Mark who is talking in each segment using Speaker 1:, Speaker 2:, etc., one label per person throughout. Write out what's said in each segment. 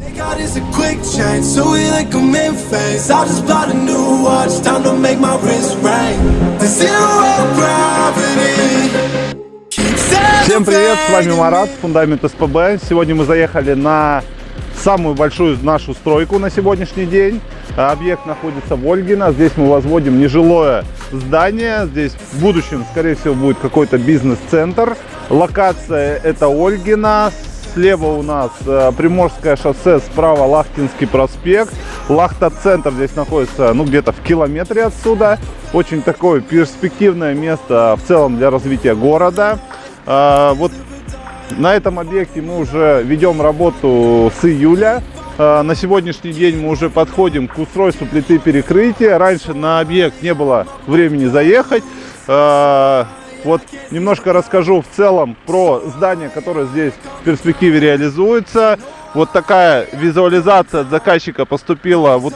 Speaker 1: They got is a quick change, so we like them in phase. I just bought a new watch, time to make my wrist ring. The zero gravity. keeps
Speaker 2: Всем привет, с вами Марат, Фундамент СПБ. Сегодня мы заехали на самую большую нашу стройку на сегодняшний день. Объект находится в Ольгино. Здесь мы возводим нежилое здание. Здесь в будущем, скорее всего, будет какой-то бизнес-центр. Локация это Ольгино. Слева у нас э, Приморское шоссе, справа Лахтинский проспект. Лахта-центр здесь находится, ну, где-то в километре отсюда. Очень такое перспективное место в целом для развития города. А, Вот на этом объекте мы уже ведем работу с июля. Э, На сегодняшний день мы уже подходим к устройству плиты перекрытия. Раньше на объект не было времени заехать. Вот немножко расскажу в целом про здание, которое здесь в перспективе реализуется. Вот такая визуализация от заказчика поступила. Вот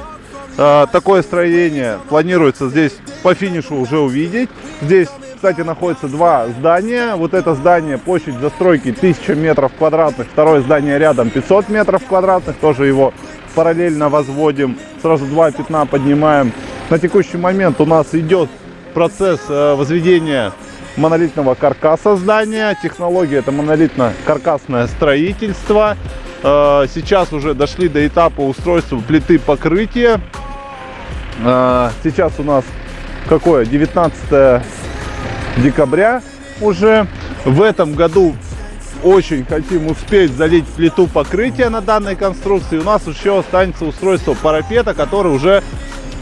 Speaker 2: э, такое строение планируется здесь по финишу уже увидеть. Здесь, кстати, находится два здания. Вот это здание, площадь застройки 1000 метров квадратных. Второе здание рядом 500 метров квадратных. Тоже его параллельно возводим. Сразу два пятна поднимаем. На текущий момент у нас идет процесс э, возведения монолитного каркаса здания. Технология это монолитно-каркасное строительство. Э, Сейчас уже дошли до этапа устройства плиты покрытия. Э, Сейчас у нас какое? 19 декабря уже. В этом году очень хотим успеть залить плиту покрытия на данной конструкции. У нас еще останется устройство парапета, который уже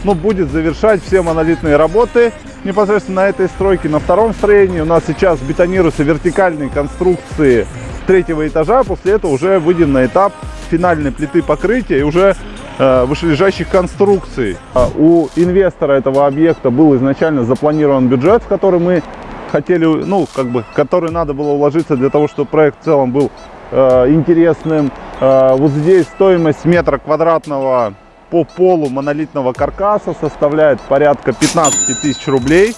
Speaker 2: ну, будет завершать все монолитные работы непосредственно на этой стройке. На втором строении у нас сейчас бетонируются вертикальные конструкции третьего этажа. После этого уже выйдем на этап финальной плиты покрытия и уже э, вышележащих конструкций. А У инвестора этого объекта был изначально запланирован бюджет, в который мы хотели, ну, как бы, который надо было уложиться для того, чтобы проект в целом был э, интересным. Э, вот здесь стоимость метра квадратного по полу монолитного каркаса составляет порядка 15 тысяч рублей.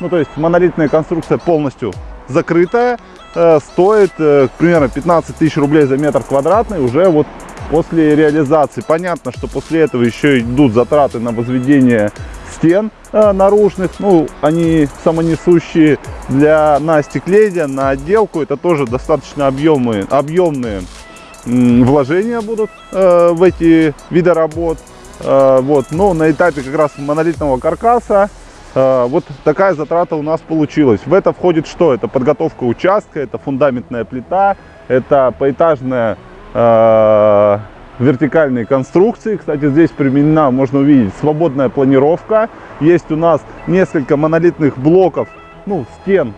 Speaker 2: Ну, то есть монолитная конструкция полностью закрытая, э, стоит э, примерно 15 тысяч рублей за метр квадратный уже вот после реализации. Понятно, что после этого еще идут затраты на возведение стен э, наружных, ну, они самонесущие для, на остекление, на отделку, это тоже достаточно объемные м, вложения будут э, в эти виды работ. Э, вот, но на этапе как раз монолитного каркаса э, вот такая затрата у нас получилась. В это входит что? Это подготовка участка, это фундаментная плита, это поэтажная э, вертикальные конструкции. Кстати, здесь применена, можно увидеть, свободная планировка. Есть у нас несколько монолитных блоков, ну, стен,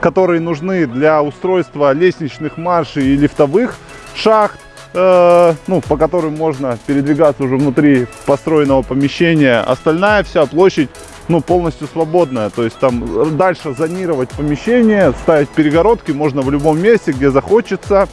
Speaker 2: которые нужны для устройства лестничных маршей и лифтовых шахт, ну, по которым можно передвигаться уже внутри построенного помещения. Остальная вся площадь ну, полностью свободная. То есть там дальше зонировать помещение, ставить перегородки можно в любом месте, где захочется.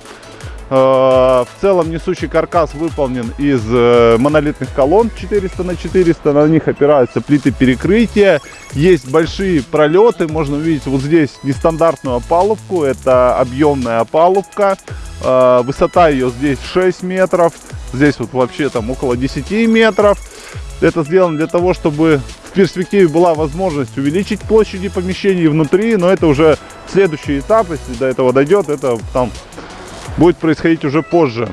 Speaker 2: Э, В целом несущий каркас выполнен из э, монолитных колонн 400 на 400. На них опираются плиты перекрытия. Есть большие пролеты. Можно увидеть вот здесь нестандартную опалубку. Это объемная опалубка. Э, Высота ее здесь 6 метров. Здесь вот вообще там около 10 метров. Это сделано для того, чтобы в перспективе была возможность увеличить площади помещений внутри. Но это уже следующий этап. Если до этого дойдет, это там будет происходить уже позже.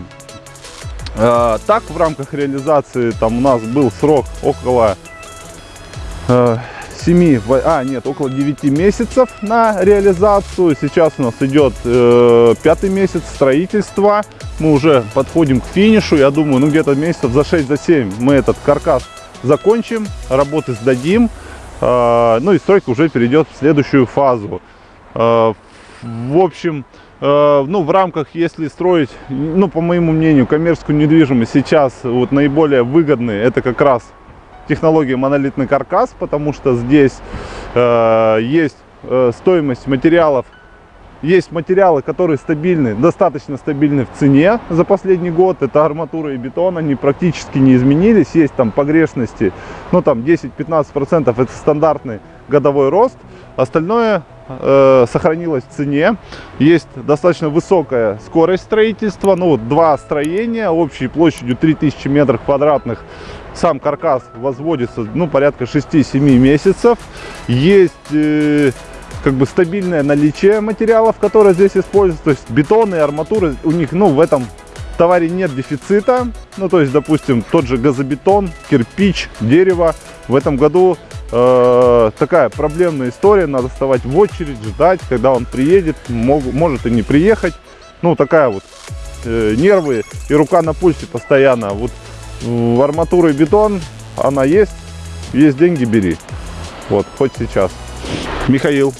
Speaker 2: Э, Так, в рамках реализации там у нас был срок около э, 7, во- а нет, около 9 месяцев на реализацию. Сейчас у нас идет э, пятый месяц строительства. Мы уже подходим к финишу. Я думаю, ну где-то месяцев за 6, за 7 мы этот каркас закончим, работы сдадим. Э, ну и стройка уже перейдет в следующую фазу. В общем, ну, в рамках, если строить, ну, по моему мнению, коммерческую недвижимость сейчас вот наиболее выгодные, это как раз технология монолитный каркас, потому что здесь э, есть э, стоимость материалов, есть материалы, которые стабильны, достаточно стабильны в цене за последний год. Это арматура и бетон, они практически не изменились. Есть там погрешности, ну там 10-15% это стандартный годовой рост. Остальное э, сохранилось в цене. Есть достаточно высокая скорость строительства. Ну, вот два строения общей площадью 3000 метров квадратных. Сам каркас возводится, ну, порядка 6-7 месяцев. Есть... Э, как бы стабильное наличие материалов, которые здесь используются. То есть бетон и арматура у них, ну, в этом товаре нет дефицита. Ну, то есть, допустим, тот же газобетон, кирпич, дерево. В этом году э, такая проблемная история. Надо вставать в очередь, ждать, когда он приедет. Мог, может и не приехать. Ну, такая вот э, нервы и рука на пульсе постоянно. Вот в арматура и бетон она есть. Есть деньги, бери. Вот, хоть сейчас. Михаил,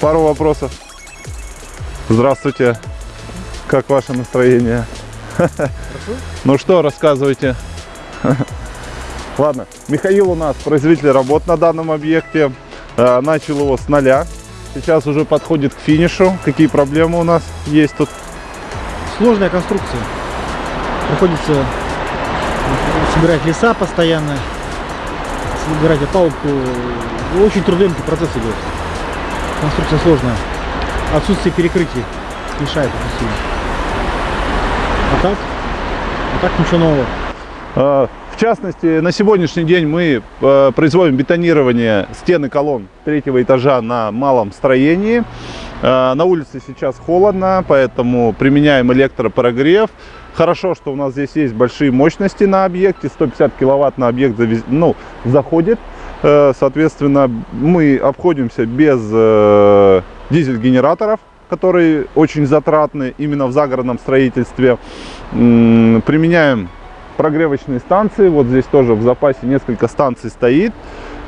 Speaker 2: пару вопросов. Здравствуйте. Как ваше настроение? Ну что, рассказывайте. Ладно, Михаил у нас производитель работ на данном объекте. Э, начал его с нуля. Сейчас уже подходит к финишу. Какие проблемы у нас есть тут?
Speaker 3: Сложная конструкция. Приходится собирать леса постоянно, собирать опалубку. Очень трудоемкий процесс идет. Конструкция сложная. Отсутствие перекрытий мешает очень сильно. А так? А так ничего нового.
Speaker 2: Частности, на сегодняшний день мы э, производим бетонирование стены колонн третьего этажа на малом строении. Э, на улице сейчас холодно, поэтому применяем электропрогрев. Хорошо, что у нас здесь есть большие мощности на объекте. 150 киловатт на объект ну, заходит. Э, соответственно, мы обходимся без дизель-генераторов которые очень затратны именно в загородном строительстве. Применяем прогревочные станции. Вот здесь тоже в запасе несколько станций стоит.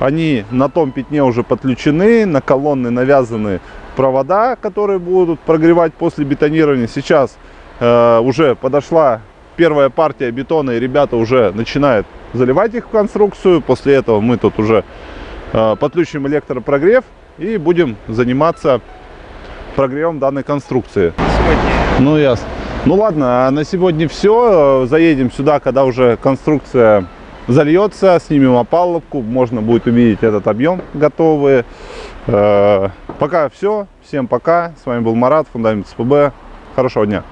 Speaker 2: Они на том пятне уже подключены, на колонны навязаны провода, которые будут прогревать после бетонирования. Сейчас э, уже подошла первая партия бетона, и ребята уже начинают заливать их в конструкцию. После этого мы тут уже э, подключим электропрогрев и будем заниматься прогревом данной конструкции. Сегодня. Ну, ясно. Ну, ладно, а на сегодня все. Заедем сюда, когда уже конструкция зальется, снимем опалубку, можно будет увидеть этот объем готовый. Э, пока все. Всем пока. С вами был Марат, Фундамент СПБ. Хорошего дня.